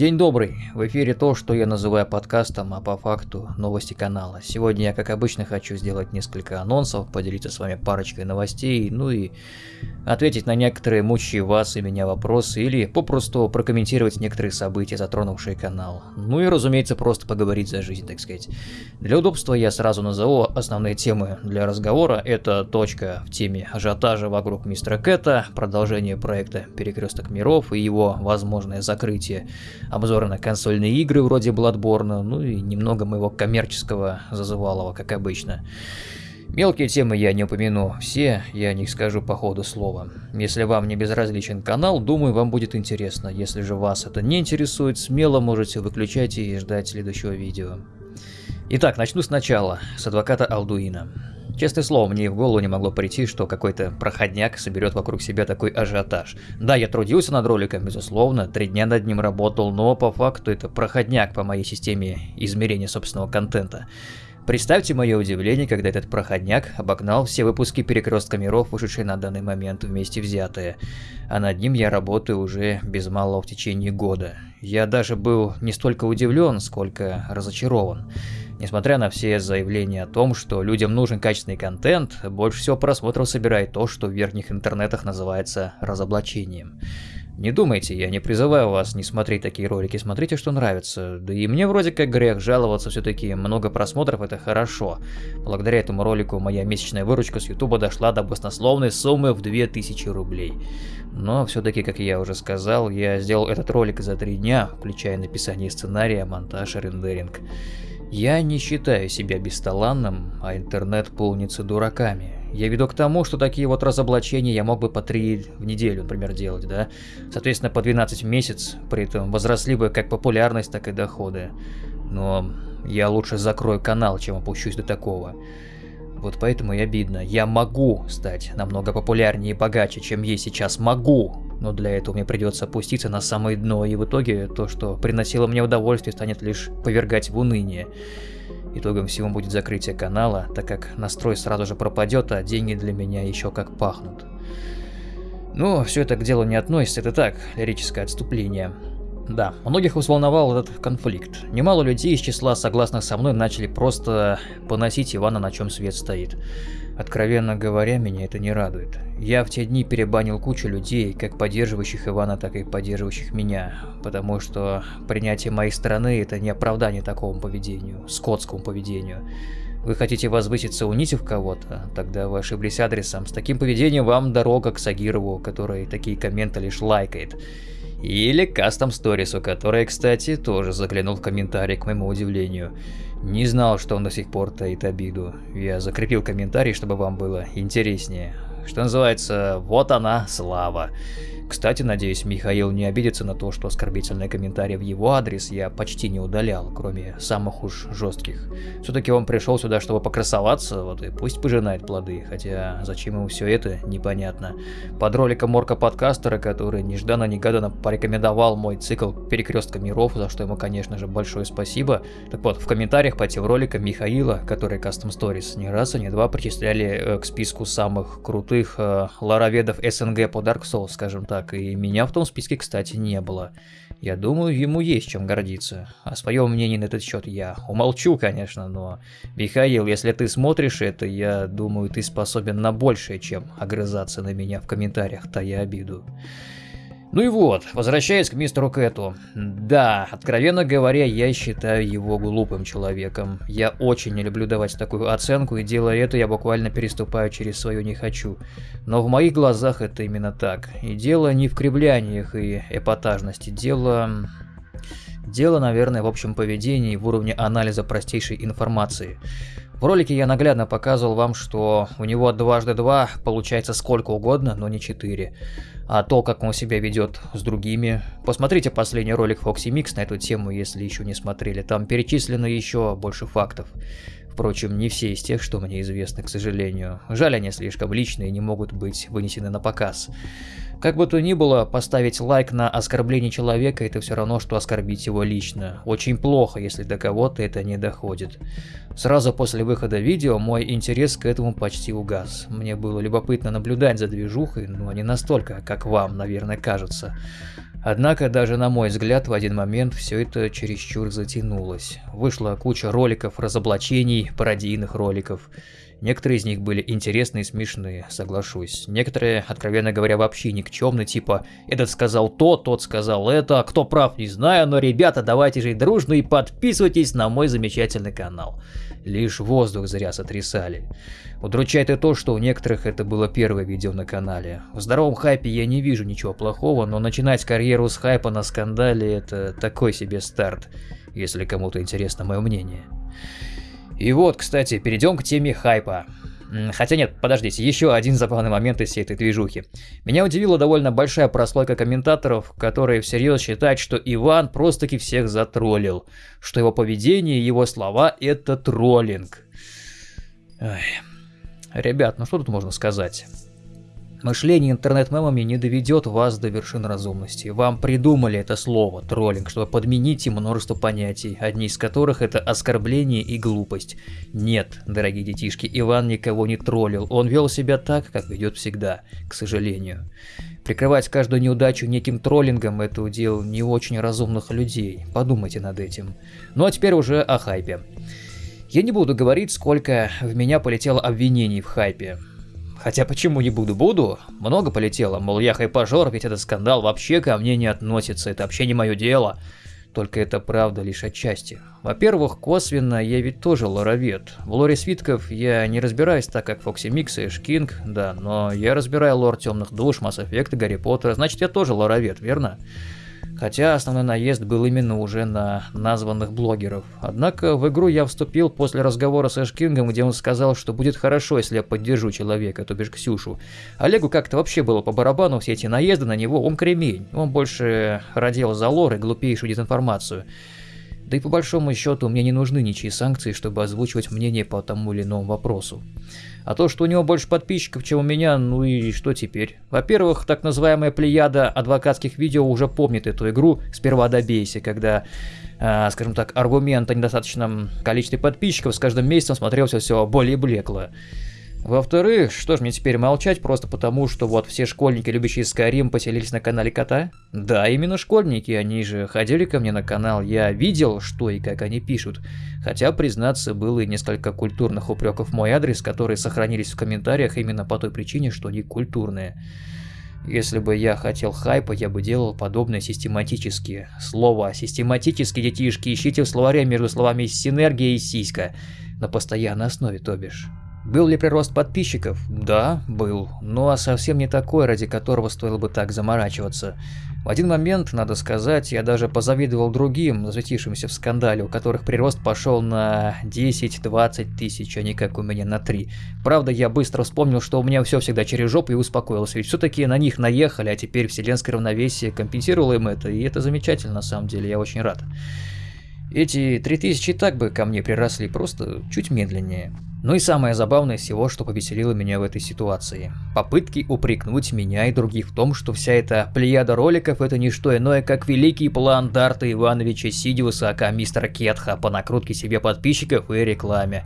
День добрый. В эфире то, что я называю подкастом, а по факту новости канала. Сегодня я, как обычно, хочу сделать несколько анонсов, поделиться с вами парочкой новостей, ну и ответить на некоторые мучающие вас и меня вопросы, или попросту прокомментировать некоторые события, затронувшие канал. Ну и, разумеется, просто поговорить за жизнь, так сказать. Для удобства я сразу назову основные темы для разговора. Это точка в теме ажиотажа вокруг мистера Кэта, продолжение проекта «Перекресток миров» и его возможное закрытие обзоры на консольные игры вроде Bloodborne, ну и немного моего коммерческого зазывалого, как обычно. Мелкие темы я не упомяну, все я о них скажу по ходу слова. Если вам не безразличен канал, думаю, вам будет интересно. Если же вас это не интересует, смело можете выключать и ждать следующего видео. Итак, начну сначала, с адвоката Алдуина. Честное слово, мне и в голову не могло прийти, что какой-то проходняк соберет вокруг себя такой ажиотаж. Да, я трудился над роликом, безусловно, три дня над ним работал, но по факту это проходняк по моей системе измерения собственного контента. Представьте мое удивление, когда этот проходняк обогнал все выпуски Перекрестка миров, вышедшие на данный момент вместе взятые. А над ним я работаю уже без малого в течение года. Я даже был не столько удивлен, сколько разочарован. Несмотря на все заявления о том, что людям нужен качественный контент, больше всего просмотров собирает то, что в верхних интернетах называется разоблачением. Не думайте, я не призываю вас не смотреть такие ролики, смотрите, что нравится. Да и мне вроде как грех жаловаться, все-таки много просмотров это хорошо. Благодаря этому ролику моя месячная выручка с ютуба дошла до баснословной суммы в 2000 рублей. Но все-таки, как я уже сказал, я сделал этот ролик за три дня, включая написание сценария, монтаж и рендеринг. Я не считаю себя бесталанным, а интернет полнится дураками. Я веду к тому, что такие вот разоблачения я мог бы по 3 в неделю, например, делать, да? Соответственно, по 12 в месяц, при этом возросли бы как популярность, так и доходы. Но я лучше закрою канал, чем опущусь до такого. Вот поэтому и обидно. Я могу стать намного популярнее и богаче, чем есть сейчас. Могу! Но для этого мне придется опуститься на самое дно, и в итоге то, что приносило мне удовольствие, станет лишь повергать в уныние. Итогом всего будет закрытие канала, так как настрой сразу же пропадет, а деньги для меня еще как пахнут. Ну, все это к делу не относится, это так, лирическое отступление. Да, многих взволновал этот конфликт. Немало людей из числа согласных со мной начали просто поносить Ивана, на чем свет стоит. Откровенно говоря, меня это не радует. Я в те дни перебанил кучу людей, как поддерживающих Ивана, так и поддерживающих меня, потому что принятие моей стороны – это не оправдание такому поведению, скотскому поведению. Вы хотите возвыситься, унизив кого-то? Тогда вы ошиблись адресом. С таким поведением вам дорога к Сагирову, который такие комменты лишь лайкает. Или Кастом Сторису, который, кстати, тоже заглянул в комментарий к моему удивлению. Не знал, что он до сих пор таит обиду. Я закрепил комментарий, чтобы вам было интереснее. Что называется, вот она, слава. Кстати, надеюсь, Михаил не обидится на то, что оскорбительные комментарии в его адрес я почти не удалял, кроме самых уж жестких. Все-таки он пришел сюда, чтобы покрасоваться, вот и пусть пожинает плоды, хотя зачем ему все это, непонятно. Под роликом Морка Подкастера, который нежданно-негаданно порекомендовал мой цикл «Перекрестка миров», за что ему, конечно же, большое спасибо. Так вот, в комментариях по тем роликам Михаила, который Custom Stories, не раз и не два причисляли э, к списку самых крутых э, лароведов СНГ по Dark Souls, скажем так так, и меня в том списке, кстати, не было. Я думаю, ему есть чем гордиться. О своем мнении на этот счет я умолчу, конечно, но... Михаил, если ты смотришь это, я думаю, ты способен на большее, чем огрызаться на меня в комментариях, тая обиду. Ну и вот, возвращаясь к мистеру Кэту. Да, откровенно говоря, я считаю его глупым человеком. Я очень не люблю давать такую оценку, и делая это, я буквально переступаю через свое «не хочу». Но в моих глазах это именно так. И дело не в кривляниях и эпатажности, дело... Дело, наверное, в общем поведении в уровне анализа простейшей информации. В ролике я наглядно показывал вам, что у него дважды два получается сколько угодно, но не четыре. А то, как он себя ведет с другими... Посмотрите последний ролик Foxy Mix на эту тему, если еще не смотрели. Там перечислено еще больше фактов. Впрочем, не все из тех, что мне известны, к сожалению. Жаль, они слишком личные и не могут быть вынесены на показ. Как бы то ни было, поставить лайк на оскорбление человека это все равно, что оскорбить его лично. Очень плохо, если до кого-то это не доходит. Сразу после выхода видео мой интерес к этому почти угас. Мне было любопытно наблюдать за движухой, но не настолько, как вам, наверное, кажется. Однако, даже на мой взгляд, в один момент все это чересчур затянулось. Вышла куча роликов, разоблачений, пародийных роликов. Некоторые из них были интересные и смешные, соглашусь. Некоторые, откровенно говоря, вообще никчемные, типа «этот сказал то, тот сказал это, кто прав, не знаю, но, ребята, давайте жить дружно и подписывайтесь на мой замечательный канал». Лишь воздух зря сотрясали. Удручает и то, что у некоторых это было первое видео на канале. В здоровом хайпе я не вижу ничего плохого, но начинать карьеру с хайпа на скандале это такой себе старт, если кому-то интересно мое мнение. И вот, кстати, перейдем к теме хайпа. Хотя нет, подождите, еще один забавный момент из всей этой движухи. Меня удивила довольно большая прослойка комментаторов, которые всерьез считают, что Иван просто-таки всех затроллил. Что его поведение и его слова это троллинг. Ой. Ребят, ну что тут можно сказать? Мышление интернет-мемами не доведет вас до вершин разумности. Вам придумали это слово, троллинг, чтобы подменить им множество понятий, одни из которых это оскорбление и глупость. Нет, дорогие детишки, Иван никого не троллил, он вел себя так, как ведет всегда, к сожалению. Прикрывать каждую неудачу неким троллингом – это удел не очень разумных людей, подумайте над этим. Ну а теперь уже о хайпе. Я не буду говорить, сколько в меня полетело обвинений в хайпе. Хотя почему не буду? Буду. Много полетело, мол, я хайпажор, ведь этот скандал вообще ко мне не относится, это вообще не мое дело. Только это правда лишь отчасти. Во-первых, косвенно я ведь тоже лоровед. В лоре свитков я не разбираюсь так, как Фокси Микс и Шкинг, да, но я разбираю лор Темных Душ, Mass Effect и Гарри Поттера, значит я тоже лоровед, верно? Хотя основной наезд был именно уже на названных блогеров. Однако в игру я вступил после разговора с Эшкингом, где он сказал, что будет хорошо, если я поддержу человека, то бишь Ксюшу. Олегу как-то вообще было по барабану все эти наезды на него, он кремень. Он больше радел за лор и глупейшую дезинформацию. Да и по большому счету мне не нужны ничьи санкции, чтобы озвучивать мнение по тому или иному вопросу. А то, что у него больше подписчиков, чем у меня, ну и что теперь? Во-первых, так называемая плеяда адвокатских видео уже помнит эту игру «Сперва добейся», когда э, скажем так, аргумент о недостаточном количестве подписчиков с каждым месяцем смотрелся все более блекло. Во-вторых, что ж мне теперь молчать, просто потому, что вот все школьники, любящие Skyrim, поселились на канале Кота? Да, именно школьники, они же ходили ко мне на канал, я видел, что и как они пишут. Хотя, признаться, было и несколько культурных упреков в мой адрес, которые сохранились в комментариях именно по той причине, что они культурные. Если бы я хотел хайпа, я бы делал подобное систематически. Слово «систематически», детишки, ищите в словаре между словами «синергия» и «сиська». На постоянной основе, то бишь. Был ли прирост подписчиков? Да, был. Ну а совсем не такой, ради которого стоило бы так заморачиваться. В один момент, надо сказать, я даже позавидовал другим, засветившимся в скандале, у которых прирост пошел на 10-20 тысяч, а не как у меня на 3. Правда, я быстро вспомнил, что у меня все всегда через жопу и успокоился, ведь все-таки на них наехали, а теперь вселенское равновесие компенсировало им это, и это замечательно на самом деле, я очень рад. Эти 3000 так бы ко мне приросли, просто чуть медленнее. Ну и самое забавное всего, что повеселило меня в этой ситуации. Попытки упрекнуть меня и других в том, что вся эта плеяда роликов это не что иное, как великий план Дарта Ивановича Сидиуса, ака мистера Кетха, по накрутке себе подписчиков и рекламе.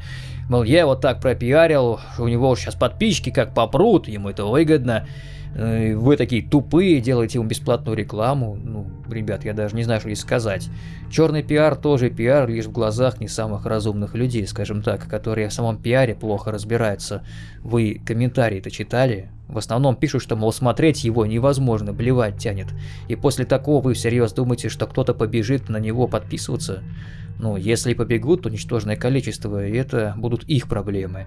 Мол, я его так пропиарил, у него сейчас подписчики как попрут, ему это выгодно. Э, вы такие тупые, делаете ему бесплатную рекламу. Ну, ребят, я даже не знаю, что здесь сказать. Черный пиар тоже пиар, лишь в глазах не самых разумных людей, скажем так, которые в самом пиаре плохо разбираются. Вы комментарии-то читали? В основном пишут, что, мол, смотреть его невозможно, блевать тянет. И после такого вы всерьез думаете, что кто-то побежит на него подписываться? Ну, если побегут, то ничтожное количество, и это будут их проблемы.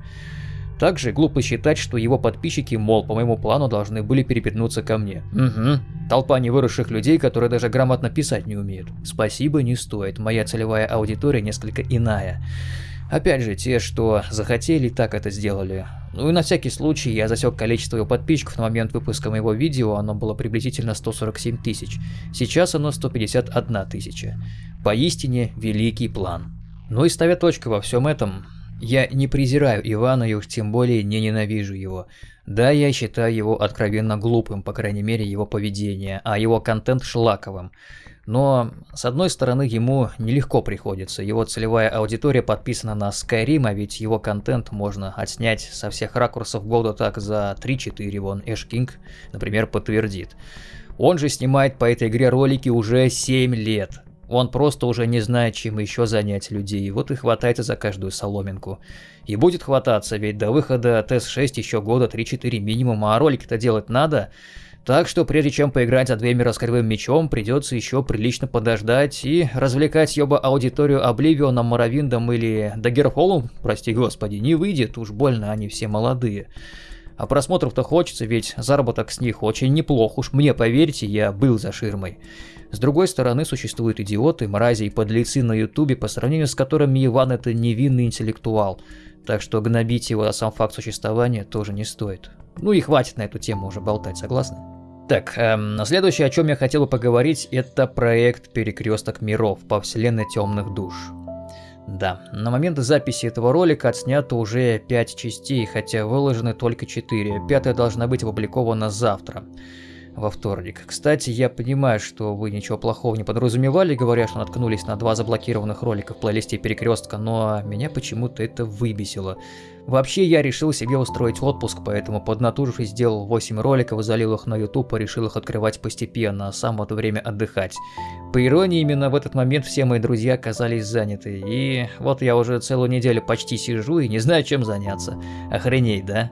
Также глупо считать, что его подписчики, мол, по моему плану должны были перепетнуться ко мне. Угу. Толпа невыросших людей, которые даже грамотно писать не умеют. Спасибо не стоит, моя целевая аудитория несколько иная. Опять же, те, что захотели, так это сделали. Ну и на всякий случай я засек количество его подписчиков на момент выпуска моего видео, оно было приблизительно 147 тысяч. Сейчас оно 151 тысяча. Поистине великий план. Ну и ставя точку во всем этом, я не презираю Ивана и уж тем более не ненавижу его. Да, я считаю его откровенно глупым, по крайней мере его поведение, а его контент шлаковым. Но, с одной стороны, ему нелегко приходится. Его целевая аудитория подписана на Skyrim, а ведь его контент можно отснять со всех ракурсов года так за 3-4, вон Эш Кинг, например, подтвердит. Он же снимает по этой игре ролики уже 7 лет. Он просто уже не знает, чем еще занять людей, вот и хватается за каждую соломинку. И будет хвататься, ведь до выхода ТС-6 еще года 3-4 минимум, а ролики-то делать надо. Так что прежде чем поиграть за Двеймера с мечом, придется еще прилично подождать и развлекать ёба аудиторию Обливионом, Моровиндом или Даггерфолом, прости господи, не выйдет, уж больно они все молодые. А просмотров-то хочется, ведь заработок с них очень неплох, уж мне поверьте, я был за ширмой. С другой стороны, существуют идиоты, мрази и подлецы на ютубе, по сравнению с которыми Иван это невинный интеллектуал. Так что гнобить его за сам факт существования тоже не стоит. Ну и хватит на эту тему уже болтать, согласны? Так, эм, следующее, о чем я хотел бы поговорить, это проект «Перекресток миров» по вселенной темных душ. Да, на момент записи этого ролика отснято уже 5 частей, хотя выложены только 4. Пятая должна быть опубликована завтра во вторник. Кстати, я понимаю, что вы ничего плохого не подразумевали, говоря, что наткнулись на два заблокированных ролика в плейлисте Перекрестка, но меня почему-то это выбесило. Вообще, я решил себе устроить отпуск, поэтому поднатужившись сделал 8 роликов, залил их на YouTube и решил их открывать постепенно, а сам в это время отдыхать. По иронии, именно в этот момент все мои друзья оказались заняты, и вот я уже целую неделю почти сижу и не знаю, чем заняться. Охренеть, да?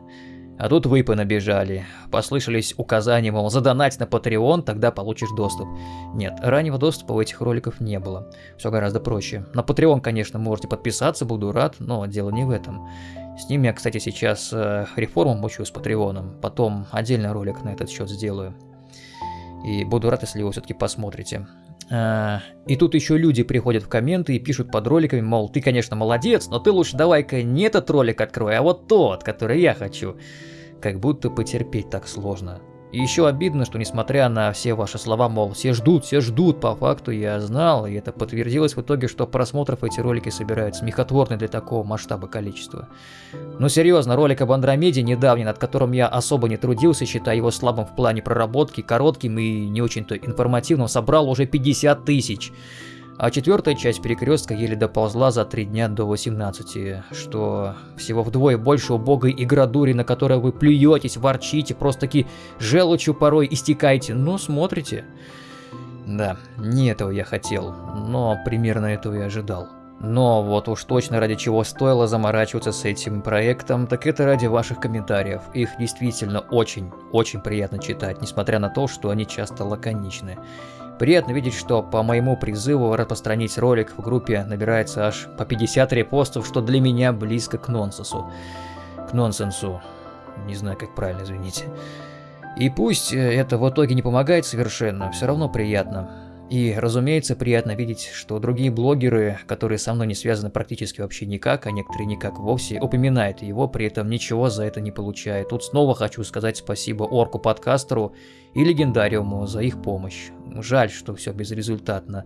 А тут выпы набежали. Послышались указания, мол, задонать на Patreon, тогда получишь доступ. Нет, раннего доступа у этих роликов не было. Все гораздо проще. На Patreon, конечно, можете подписаться, буду рад, но дело не в этом. С ним я, кстати, сейчас э, реформу мучу с Патреоном. Потом отдельный ролик на этот счет сделаю. И буду рад, если вы все-таки посмотрите. А, и тут еще люди приходят в комменты и пишут под роликами, мол, ты, конечно, молодец, но ты лучше давай-ка не этот ролик открой, а вот тот, который я хочу. Как будто потерпеть так сложно. И еще обидно, что несмотря на все ваши слова, мол, все ждут, все ждут, по факту я знал, и это подтвердилось в итоге, что просмотров эти ролики собирают смехотворные для такого масштаба количества. Ну серьезно, ролик об Андромеде недавний, над которым я особо не трудился, считая его слабым в плане проработки, коротким и не очень-то информативным, собрал уже 50 тысяч. А четвертая часть перекрестка еле доползла за три дня до 18, что всего вдвое больше убогой игродури, на которой вы плюетесь, ворчите, просто-таки желчью порой истекаете, но смотрите. Да, не этого я хотел, но примерно этого и ожидал. Но вот уж точно ради чего стоило заморачиваться с этим проектом, так это ради ваших комментариев. Их действительно очень, очень приятно читать, несмотря на то, что они часто лаконичны. Приятно видеть, что по моему призыву распространить ролик в группе набирается аж по 50 репостов, что для меня близко к нонсенсу. К нонсенсу. Не знаю, как правильно, извините. И пусть э, это в итоге не помогает совершенно, все равно приятно. И, разумеется, приятно видеть, что другие блогеры, которые со мной не связаны практически вообще никак, а некоторые никак вовсе, упоминают его, при этом ничего за это не получают. Тут снова хочу сказать спасибо Орку-подкастеру и Легендариуму за их помощь. Жаль, что все безрезультатно.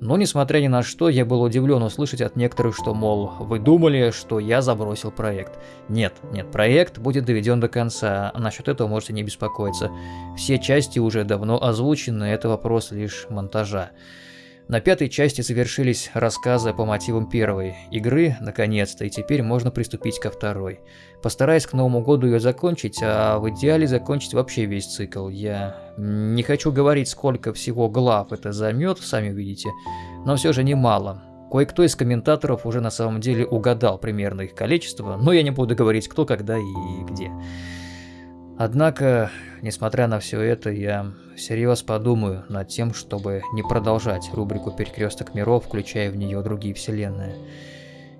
Но, несмотря ни на что, я был удивлен услышать от некоторых, что, мол, вы думали, что я забросил проект. Нет, нет, проект будет доведен до конца, а насчет этого можете не беспокоиться. Все части уже давно озвучены, это вопрос лишь монтажа. На пятой части завершились рассказы по мотивам первой игры, наконец-то, и теперь можно приступить ко второй. Постараюсь к Новому году ее закончить, а в идеале закончить вообще весь цикл. Я не хочу говорить, сколько всего глав это займет, сами увидите, но все же немало. Кое-кто из комментаторов уже на самом деле угадал примерно их количество, но я не буду говорить кто, когда и где. Однако, несмотря на все это, я всерьез подумаю над тем, чтобы не продолжать рубрику «Перекресток миров», включая в нее другие вселенные.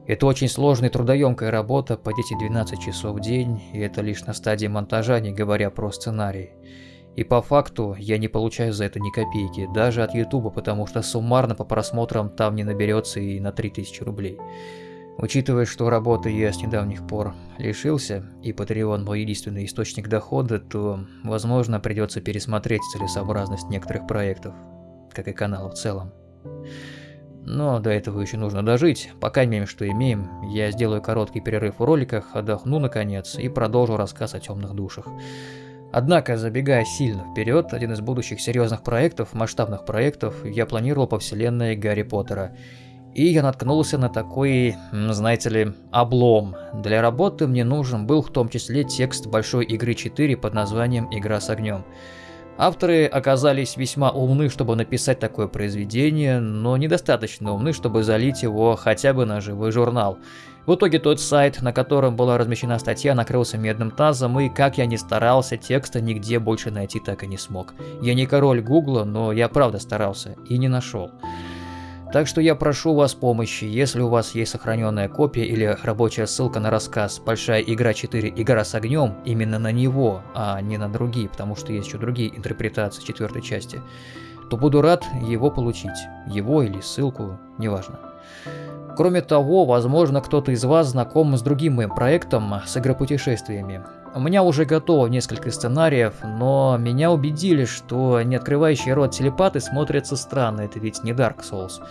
Это очень сложная и трудоемкая работа по 10-12 часов в день, и это лишь на стадии монтажа, не говоря про сценарий. И по факту я не получаю за это ни копейки, даже от ютуба, потому что суммарно по просмотрам там не наберется и на 3000 рублей. Учитывая, что работы я с недавних пор лишился, и Patreon мой единственный источник дохода, то, возможно, придется пересмотреть целесообразность некоторых проектов, как и канала в целом. Но до этого еще нужно дожить. Пока имеем, что имеем, я сделаю короткий перерыв в роликах, отдохну наконец и продолжу рассказ о темных душах. Однако, забегая сильно вперед, один из будущих серьезных проектов, масштабных проектов, я планировал по вселенной Гарри Поттера – и я наткнулся на такой, знаете ли, облом. Для работы мне нужен был в том числе текст большой игры 4 под названием «Игра с огнем». Авторы оказались весьма умны, чтобы написать такое произведение, но недостаточно умны, чтобы залить его хотя бы на живой журнал. В итоге тот сайт, на котором была размещена статья, накрылся медным тазом, и как я ни старался, текста нигде больше найти так и не смог. Я не король гугла, но я правда старался и не нашел. Так что я прошу вас помощи, если у вас есть сохраненная копия или рабочая ссылка на рассказ «Большая игра 4. Игра с огнем» именно на него, а не на другие, потому что есть еще другие интерпретации четвертой части, то буду рад его получить. Его или ссылку, неважно. Кроме того, возможно, кто-то из вас знаком с другим моим проектом с игропутешествиями. У меня уже готово несколько сценариев, но меня убедили, что не открывающий рот телепаты смотрятся странно, это ведь не Dark Souls.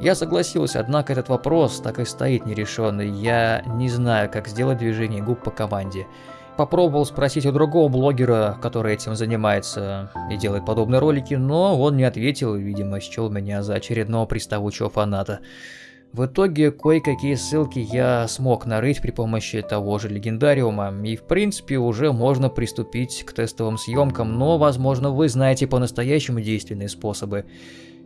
Я согласился, однако этот вопрос так и стоит нерешенный. Я не знаю, как сделать движение губ по команде. Попробовал спросить у другого блогера, который этим занимается и делает подобные ролики, но он не ответил видимо, счел меня за очередного приставучего фаната. В итоге кое-какие ссылки я смог нарыть при помощи того же легендариума, и в принципе уже можно приступить к тестовым съемкам, но возможно вы знаете по-настоящему действенные способы.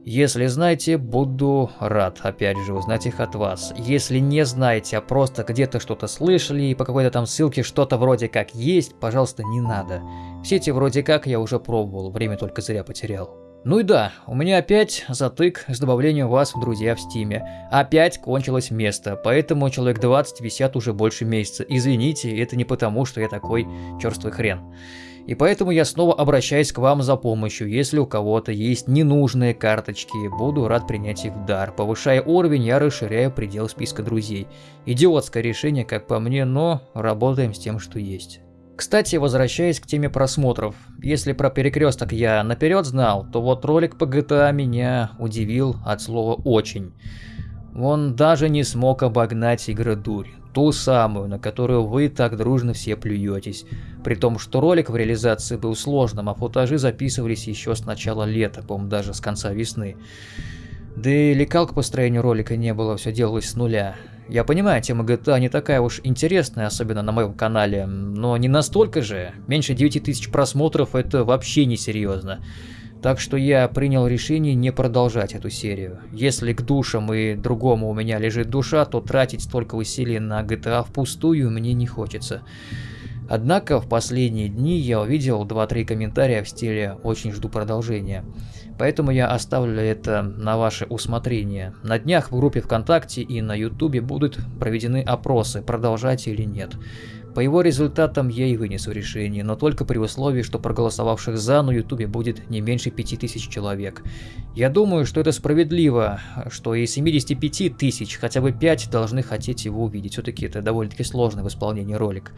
Если знаете, буду рад, опять же, узнать их от вас. Если не знаете, а просто где-то что-то слышали и по какой-то там ссылке что-то вроде как есть, пожалуйста, не надо. Все эти вроде как я уже пробовал, время только зря потерял. Ну и да, у меня опять затык с добавлением вас в друзья в стиме. Опять кончилось место, поэтому человек 20 висят уже больше месяца. Извините, это не потому, что я такой черствый хрен. И поэтому я снова обращаюсь к вам за помощью. Если у кого-то есть ненужные карточки, буду рад принять их в дар. Повышая уровень, я расширяю предел списка друзей. Идиотское решение, как по мне, но работаем с тем, что есть. Кстати, возвращаясь к теме просмотров, если про перекресток я наперед знал, то вот ролик по GTA меня удивил от слова «очень». Он даже не смог обогнать игродурь, ту самую, на которую вы так дружно все плюетесь, при том, что ролик в реализации был сложным, а футажи записывались еще с начала лета, по-моему, даже с конца весны. Да и лекалк по строению ролика не было, все делалось с нуля. Я понимаю, тема GTA не такая уж интересная, особенно на моем канале, но не настолько же. Меньше 9000 просмотров это вообще не серьезно. Так что я принял решение не продолжать эту серию. Если к душам и другому у меня лежит душа, то тратить столько усилий на GTA впустую мне не хочется. Однако в последние дни я увидел 2-3 комментария в стиле «очень жду продолжения». Поэтому я оставлю это на ваше усмотрение. На днях в группе ВКонтакте и на Ютубе будут проведены опросы, продолжать или нет. По его результатам я и вынесу решение, но только при условии, что проголосовавших за на Ютубе будет не меньше 5000 человек. Я думаю, что это справедливо, что из 75 тысяч хотя бы 5 должны хотеть его увидеть. Все-таки это довольно-таки сложный в исполнении ролик.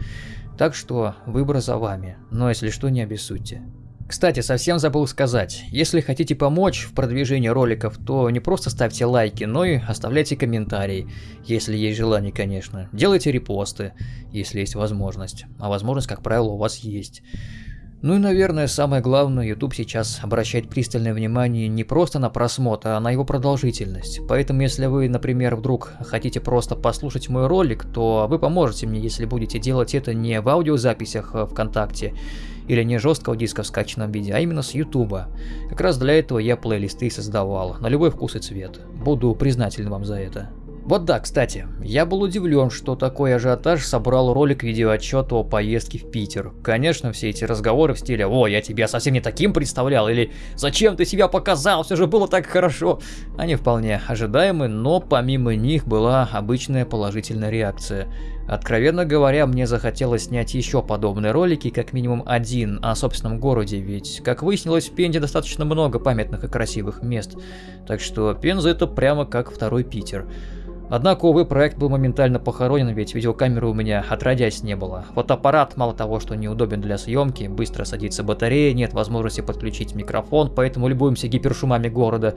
Так что выбор за вами, но если что, не обессудьте. Кстати, совсем забыл сказать, если хотите помочь в продвижении роликов, то не просто ставьте лайки, но и оставляйте комментарии, если есть желание, конечно. Делайте репосты, если есть возможность. А возможность, как правило, у вас есть. Ну и, наверное, самое главное, YouTube сейчас обращает пристальное внимание не просто на просмотр, а на его продолжительность. Поэтому, если вы, например, вдруг хотите просто послушать мой ролик, то вы поможете мне, если будете делать это не в аудиозаписях э, ВКонтакте, или не жесткого диска в скачанном виде, а именно с Ютуба. Как раз для этого я плейлисты создавал, на любой вкус и цвет. Буду признателен вам за это. Вот да, кстати, я был удивлен, что такой ажиотаж собрал ролик видеоотчета о поездке в Питер. Конечно, все эти разговоры в стиле «О, я тебя совсем не таким представлял» или «Зачем ты себя показал, все же было так хорошо», они вполне ожидаемы, но помимо них была обычная положительная реакция. Откровенно говоря, мне захотелось снять еще подобные ролики, как минимум один, о собственном городе, ведь, как выяснилось, в Пензе достаточно много памятных и красивых мест, так что Пенза это прямо как второй Питер. Однако, увы, проект был моментально похоронен, ведь видеокамеры у меня отродясь не было. Фотоаппарат, мало того, что неудобен для съемки, быстро садится батарея, нет возможности подключить микрофон, поэтому любуемся гипершумами города.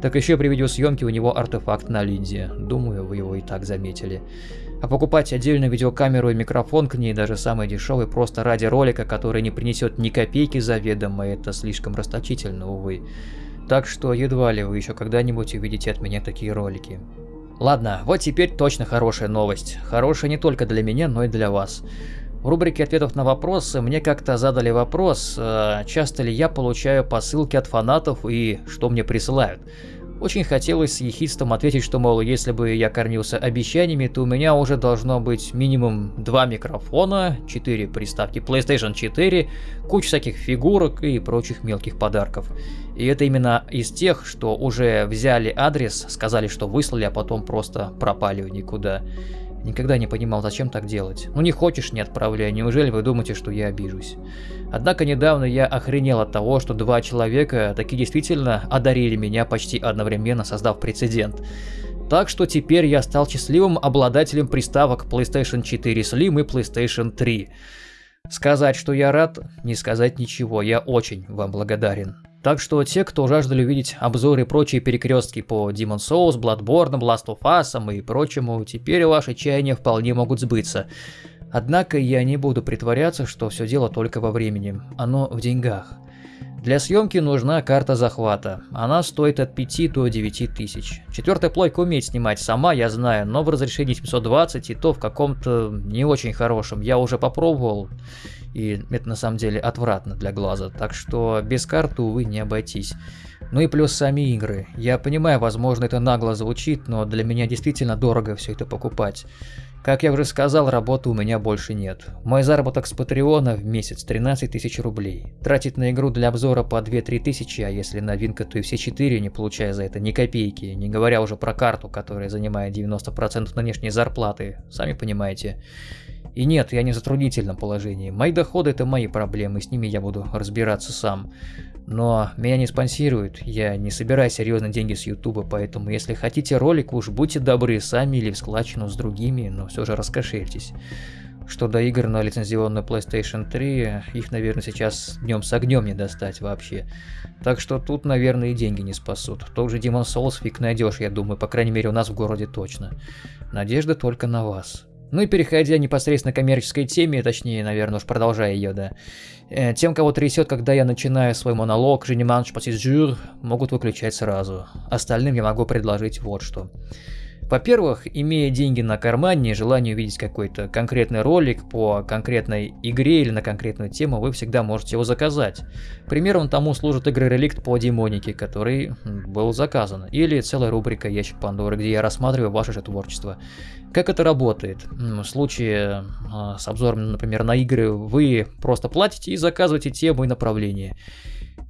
Так еще при видеосъемке у него артефакт на линзе. Думаю, вы его и так заметили. А покупать отдельную видеокамеру и микрофон к ней, даже самый дешевый, просто ради ролика, который не принесет ни копейки заведомо, это слишком расточительно, увы. Так что едва ли вы еще когда-нибудь увидите от меня такие ролики. Ладно, вот теперь точно хорошая новость. Хорошая не только для меня, но и для вас. В рубрике ответов на вопросы мне как-то задали вопрос, э, часто ли я получаю посылки от фанатов и что мне присылают. Очень хотелось с ехидством ответить, что, мол, если бы я кормился обещаниями, то у меня уже должно быть минимум два микрофона, 4 приставки PlayStation 4, куча всяких фигурок и прочих мелких подарков. И это именно из тех, что уже взяли адрес, сказали, что выслали, а потом просто пропали никуда. Никогда не понимал, зачем так делать. Ну не хочешь, не отправляй, неужели вы думаете, что я обижусь? Однако недавно я охренел от того, что два человека таки действительно одарили меня почти одновременно, создав прецедент. Так что теперь я стал счастливым обладателем приставок PlayStation 4 Slim и PlayStation 3. Сказать, что я рад, не сказать ничего, я очень вам благодарен. Так что те, кто жаждали увидеть обзоры и прочие перекрестки по Demon Souls, Bloodborne, Last of Us и прочему, теперь ваши чаяния вполне могут сбыться. Однако я не буду притворяться, что все дело только во времени. Оно в деньгах. Для съемки нужна карта захвата. Она стоит от 5 до 9 тысяч. Четвертая плойка умеет снимать сама, я знаю, но в разрешении 720 и то в каком-то не очень хорошем. Я уже попробовал. И это на самом деле отвратно для глаза, так что без карты, увы, не обойтись. Ну и плюс сами игры. Я понимаю, возможно, это нагло звучит, но для меня действительно дорого все это покупать. Как я уже сказал, работы у меня больше нет. Мой заработок с Патреона в месяц 13 тысяч рублей. Тратить на игру для обзора по 2-3 тысячи, а если новинка, то и все 4, не получая за это ни копейки, не говоря уже про карту, которая занимает 90% нынешней зарплаты, сами понимаете. И нет, я не в затруднительном положении. Мои доходы это мои проблемы, с ними я буду разбираться сам. Но меня не спонсируют, я не собираю серьезные деньги с ютуба, поэтому если хотите ролик, уж будьте добры сами или в складчину с другими, но все же раскошельтесь. Что до игр на лицензионную PlayStation 3, их, наверное, сейчас днем с огнем не достать вообще. Так что тут, наверное, и деньги не спасут. Тот же Demon Souls фиг найдешь, я думаю, по крайней мере у нас в городе точно. Надежда только на вас. Ну и переходя непосредственно к коммерческой теме, точнее, наверное, уж продолжая ее, да. Э, тем, кого трясет, когда я начинаю свой монолог, je ne могут выключать сразу. Остальным я могу предложить вот что. Во-первых, имея деньги на кармане и желание увидеть какой-то конкретный ролик по конкретной игре или на конкретную тему, вы всегда можете его заказать. Примером тому служит игры Реликт по демонике, который был заказан. Или целая рубрика Ящик Пандоры, где я рассматриваю ваше же творчество. Как это работает? В случае а, с обзором, например, на игры, вы просто платите и заказываете тему и направление.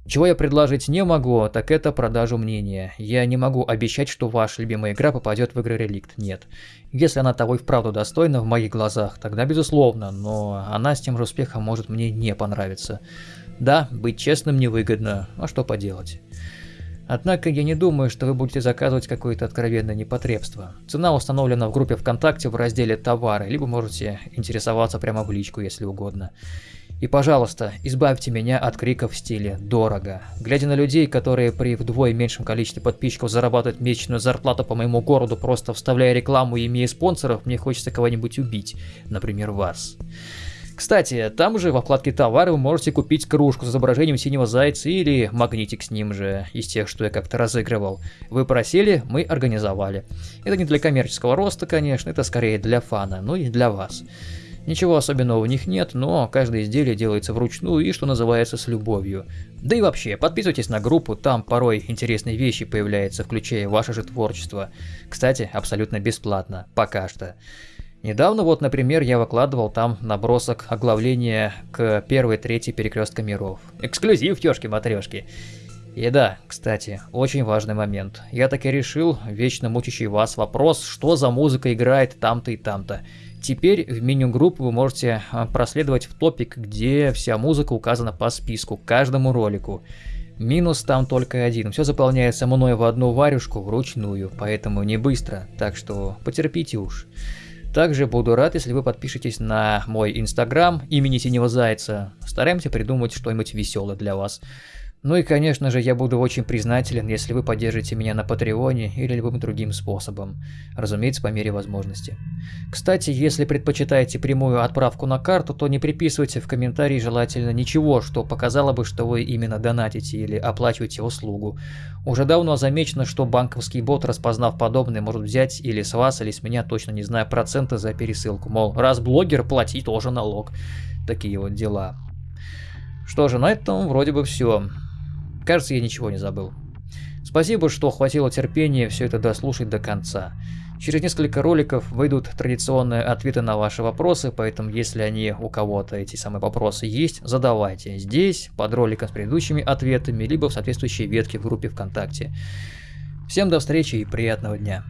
Чего я предложить не могу, так это продажу мнения. Я не могу обещать, что ваша любимая игра попадет в игры Реликт, нет. Если она того и вправду достойна в моих глазах, тогда безусловно, но она с тем же успехом может мне не понравиться. Да, быть честным невыгодно, а что поделать. Однако я не думаю, что вы будете заказывать какое-то откровенное непотребство. Цена установлена в группе ВКонтакте в разделе «Товары», либо можете интересоваться прямо в личку, если угодно. И, пожалуйста, избавьте меня от криков в стиле «дорого». Глядя на людей, которые при вдвое меньшем количестве подписчиков зарабатывают месячную зарплату по моему городу, просто вставляя рекламу и имея спонсоров, мне хочется кого-нибудь убить, например, вас. Кстати, там же во вкладке товары вы можете купить кружку с изображением синего зайца или магнитик с ним же, из тех, что я как-то разыгрывал. Вы просили, мы организовали. Это не для коммерческого роста, конечно, это скорее для фана, ну и для вас. Ничего особенного в них нет, но каждое изделие делается вручную и, что называется, с любовью. Да и вообще, подписывайтесь на группу, там порой интересные вещи появляются, включая ваше же творчество. Кстати, абсолютно бесплатно, пока что. Недавно вот, например, я выкладывал там набросок оглавления к первой трети перекрестка миров. Эксклюзив, тёшки-матрешки. И да, кстати, очень важный момент. Я таки решил, вечно мучащий вас вопрос, что за музыка играет там-то и там-то. Теперь в меню группы вы можете а, проследовать в топик, где вся музыка указана по списку, каждому ролику. Минус там только один, все заполняется мной в одну варюшку вручную, поэтому не быстро, так что потерпите уж. Также буду рад, если вы подпишетесь на мой инстаграм имени Синего Зайца. Стараемся придумать что-нибудь веселое для вас. Ну и, конечно же, я буду очень признателен, если вы поддержите меня на Патреоне или любым другим способом. Разумеется, по мере возможности. Кстати, если предпочитаете прямую отправку на карту, то не приписывайте в комментарии желательно ничего, что показало бы, что вы именно донатите или оплачиваете услугу. Уже давно замечено, что банковский бот, распознав подобное, может взять или с вас, или с меня, точно не знаю, проценты за пересылку. Мол, раз блогер, плати тоже налог. Такие вот дела. Что же, на этом вроде бы все. Кажется, я ничего не забыл. Спасибо, что хватило терпения все это дослушать до конца. Через несколько роликов выйдут традиционные ответы на ваши вопросы, поэтому если они у кого-то эти самые вопросы есть, задавайте здесь, под роликом с предыдущими ответами, либо в соответствующей ветке в группе ВКонтакте. Всем до встречи и приятного дня.